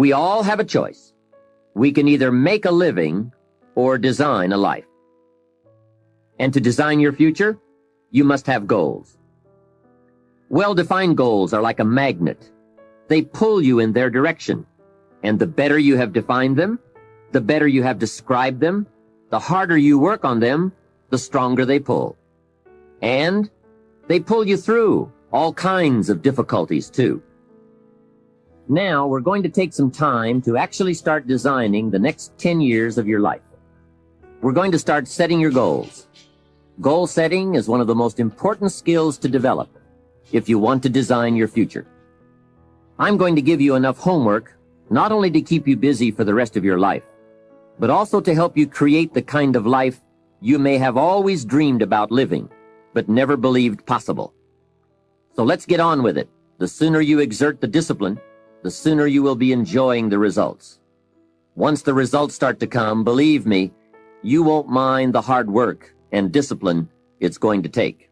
We all have a choice. We can either make a living or design a life. And to design your future, you must have goals. Well-defined goals are like a magnet. They pull you in their direction. And the better you have defined them, the better you have described them, the harder you work on them, the stronger they pull. And they pull you through all kinds of difficulties too. Now we're going to take some time to actually start designing the next 10 years of your life. We're going to start setting your goals. Goal setting is one of the most important skills to develop if you want to design your future. I'm going to give you enough homework not only to keep you busy for the rest of your life, but also to help you create the kind of life you may have always dreamed about living, but never believed possible. So let's get on with it. The sooner you exert the discipline, the sooner you will be enjoying the results. Once the results start to come, believe me, you won't mind the hard work and discipline it's going to take.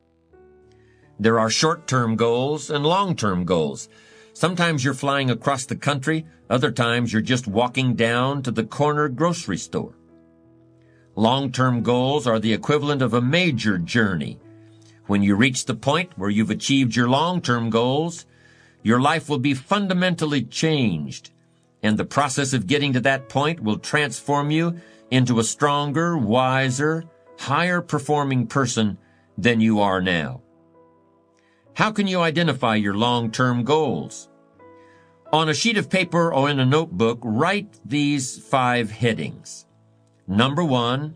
There are short-term goals and long-term goals. Sometimes you're flying across the country, other times you're just walking down to the corner grocery store. Long-term goals are the equivalent of a major journey. When you reach the point where you've achieved your long-term goals, your life will be fundamentally changed, and the process of getting to that point will transform you into a stronger, wiser, higher performing person than you are now. How can you identify your long-term goals? On a sheet of paper or in a notebook, write these five headings. Number one,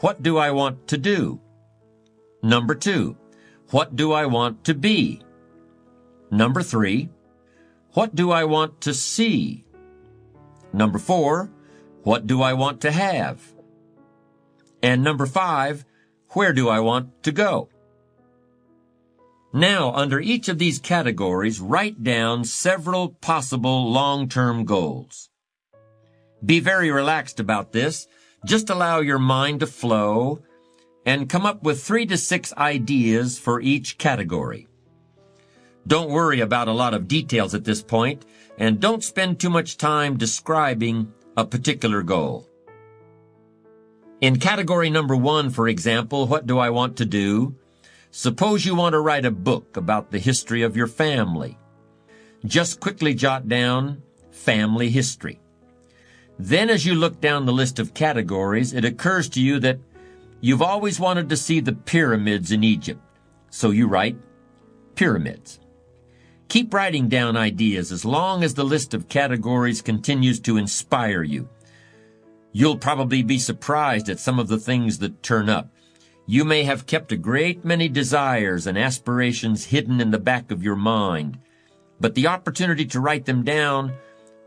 what do I want to do? Number two, what do I want to be? Number three, what do I want to see? Number four, what do I want to have? And number five, where do I want to go? Now, under each of these categories, write down several possible long-term goals. Be very relaxed about this. Just allow your mind to flow and come up with three to six ideas for each category. Don't worry about a lot of details at this point, and don't spend too much time describing a particular goal. In category number one, for example, what do I want to do? Suppose you want to write a book about the history of your family. Just quickly jot down family history. Then as you look down the list of categories, it occurs to you that you've always wanted to see the pyramids in Egypt. So you write pyramids. Keep writing down ideas as long as the list of categories continues to inspire you. You'll probably be surprised at some of the things that turn up. You may have kept a great many desires and aspirations hidden in the back of your mind, but the opportunity to write them down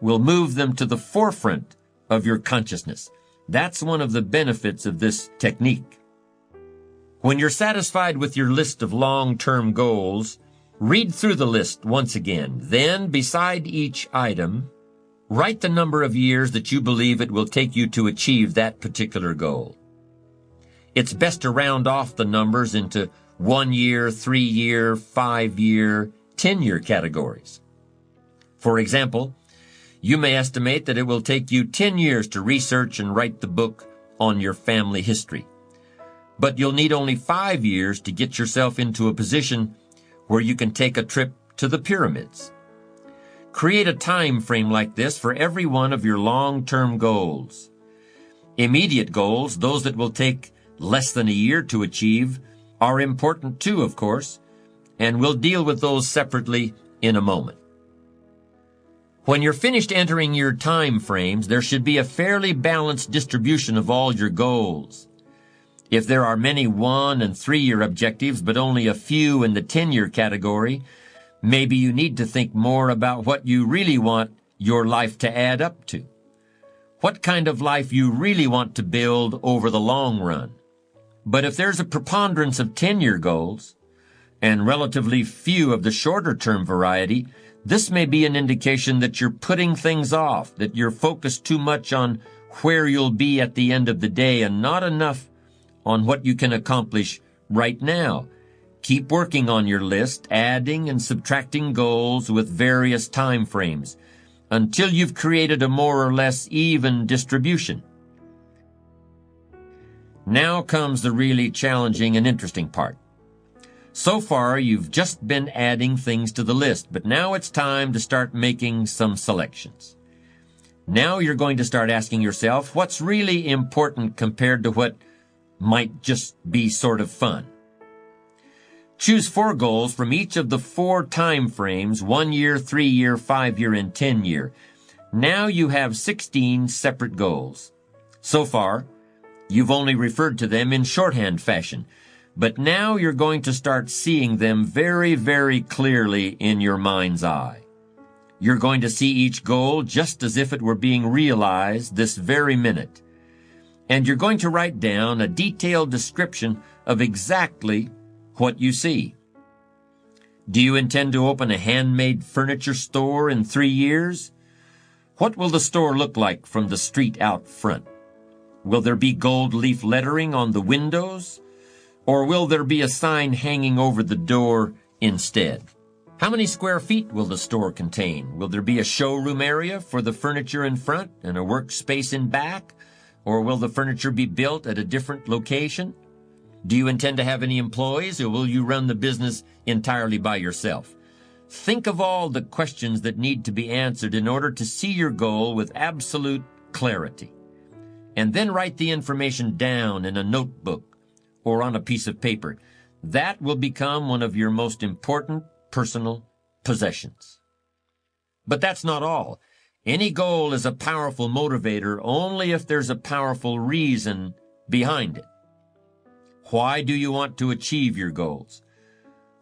will move them to the forefront of your consciousness. That's one of the benefits of this technique. When you're satisfied with your list of long-term goals, read through the list once again. Then, beside each item, write the number of years that you believe it will take you to achieve that particular goal. It's best to round off the numbers into one year, three year, five year, 10 year categories. For example, you may estimate that it will take you 10 years to research and write the book on your family history. But you'll need only five years to get yourself into a position where you can take a trip to the pyramids. Create a time frame like this for every one of your long-term goals. Immediate goals, those that will take less than a year to achieve, are important too, of course, and we'll deal with those separately in a moment. When you're finished entering your time frames, there should be a fairly balanced distribution of all your goals. If there are many one and three year objectives, but only a few in the 10 year category, maybe you need to think more about what you really want your life to add up to. What kind of life you really want to build over the long run. But if there's a preponderance of 10-year goals and relatively few of the shorter term variety, this may be an indication that you're putting things off, that you're focused too much on where you'll be at the end of the day and not enough on what you can accomplish right now. Keep working on your list, adding and subtracting goals with various time frames. until you've created a more or less even distribution. Now comes the really challenging and interesting part. So far, you've just been adding things to the list, but now it's time to start making some selections. Now you're going to start asking yourself what's really important compared to what might just be sort of fun. Choose four goals from each of the four time frames, one year, three year, five year, and 10 year. Now you have 16 separate goals. So far, you've only referred to them in shorthand fashion, but now you're going to start seeing them very, very clearly in your mind's eye. You're going to see each goal just as if it were being realized this very minute. And you're going to write down a detailed description of exactly what you see. Do you intend to open a handmade furniture store in three years? What will the store look like from the street out front? Will there be gold leaf lettering on the windows? Or will there be a sign hanging over the door instead? How many square feet will the store contain? Will there be a showroom area for the furniture in front and a workspace in back? Or will the furniture be built at a different location? Do you intend to have any employees or will you run the business entirely by yourself? Think of all the questions that need to be answered in order to see your goal with absolute clarity. And then write the information down in a notebook or on a piece of paper. That will become one of your most important personal possessions. But that's not all. Any goal is a powerful motivator only if there's a powerful reason behind it. Why do you want to achieve your goals?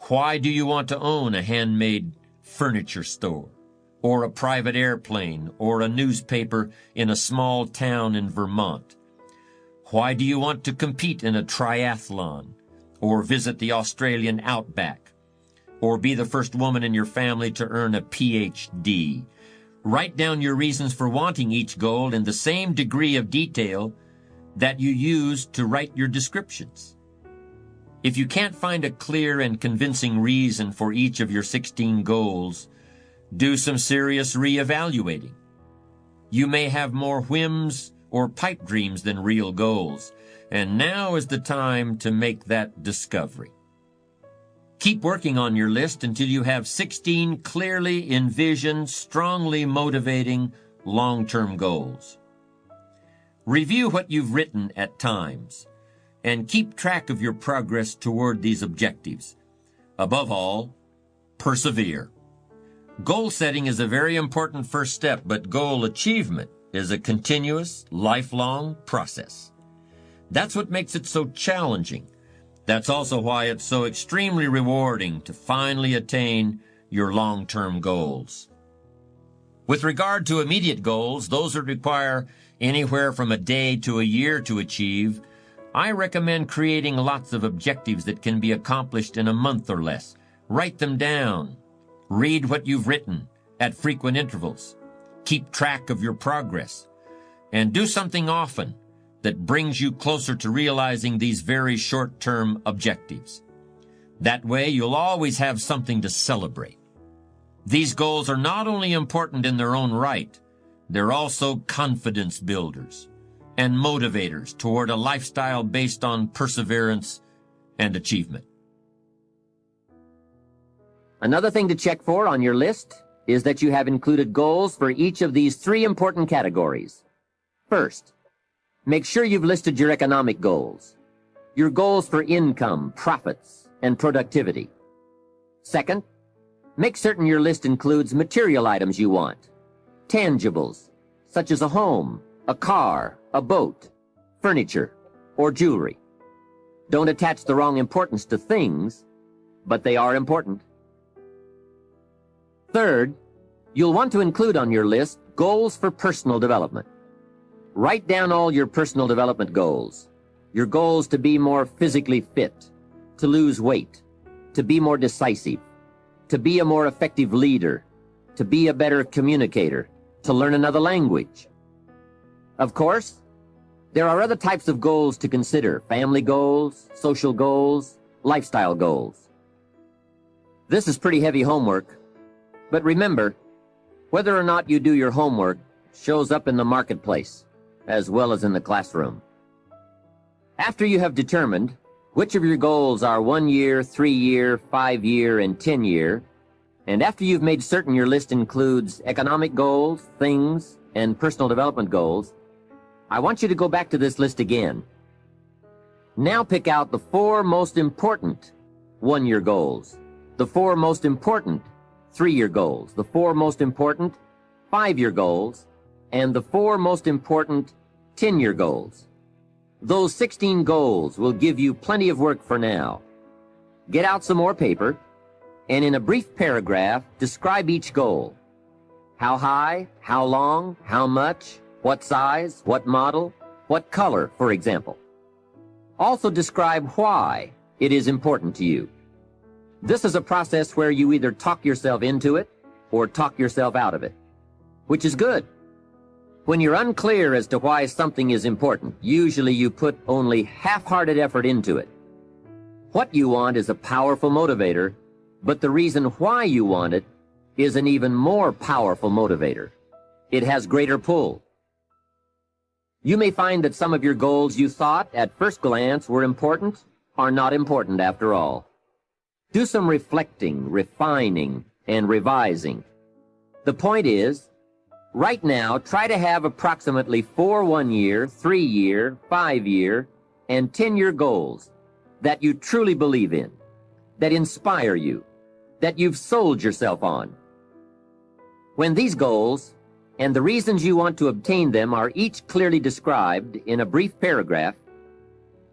Why do you want to own a handmade furniture store, or a private airplane, or a newspaper in a small town in Vermont? Why do you want to compete in a triathlon, or visit the Australian outback, or be the first woman in your family to earn a PhD? Write down your reasons for wanting each goal in the same degree of detail that you use to write your descriptions. If you can't find a clear and convincing reason for each of your 16 goals, do some serious re-evaluating. You may have more whims or pipe dreams than real goals, and now is the time to make that discovery. Keep working on your list until you have 16 clearly envisioned, strongly motivating, long-term goals. Review what you've written at times and keep track of your progress toward these objectives. Above all, persevere. Goal setting is a very important first step, but goal achievement is a continuous, lifelong process. That's what makes it so challenging. That's also why it's so extremely rewarding to finally attain your long-term goals. With regard to immediate goals, those that require anywhere from a day to a year to achieve, I recommend creating lots of objectives that can be accomplished in a month or less. Write them down. Read what you've written at frequent intervals. Keep track of your progress. And do something often that brings you closer to realizing these very short-term objectives. That way, you'll always have something to celebrate. These goals are not only important in their own right, they're also confidence builders and motivators toward a lifestyle based on perseverance and achievement. Another thing to check for on your list is that you have included goals for each of these three important categories. First, make sure you've listed your economic goals, your goals for income, profits, and productivity. Second, make certain your list includes material items you want, tangibles, such as a home, a car, a boat, furniture, or jewelry. Don't attach the wrong importance to things, but they are important. Third, you'll want to include on your list goals for personal development. Write down all your personal development goals. Your goals to be more physically fit, to lose weight, to be more decisive, to be a more effective leader, to be a better communicator, to learn another language, of course, there are other types of goals to consider, family goals, social goals, lifestyle goals. This is pretty heavy homework, but remember, Whether or not you do your homework shows up in the marketplace, as well as in the classroom. After you have determined which of your goals are one year, three year, five year, and 10 year, and after you've made certain your list includes economic goals, things, and personal development goals, I want you to go back to this list again. Now pick out the four most important one-year goals, the four most important three-year goals, the four most important five-year goals, and the four most important 10-year goals. Those 16 goals will give you plenty of work for now. Get out some more paper, and in a brief paragraph, describe each goal. How high, how long, how much, what size, what model, what color, for example. Also describe why it is important to you. This is a process where you either talk yourself into it or talk yourself out of it, which is good. When you're unclear as to why something is important, usually you put only half-hearted effort into it. What you want is a powerful motivator, but the reason why you want it is an even more powerful motivator. It has greater pull. You may find that some of your goals you thought at first glance were important are not important after all. Do some reflecting, refining, and revising. The point is, Right now, try to have approximately four one-year, three-year, five-year, and 10-year goals that you truly believe in, that inspire you, that you've sold yourself on. When these goals and the reasons you want to obtain them are each clearly described in a brief paragraph,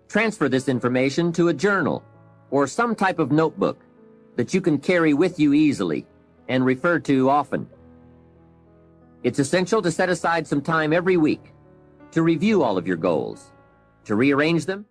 transfer this information to a journal or some type of notebook that you can carry with you easily and refer to often. It's essential to set aside some time every week to review all of your goals, to rearrange them,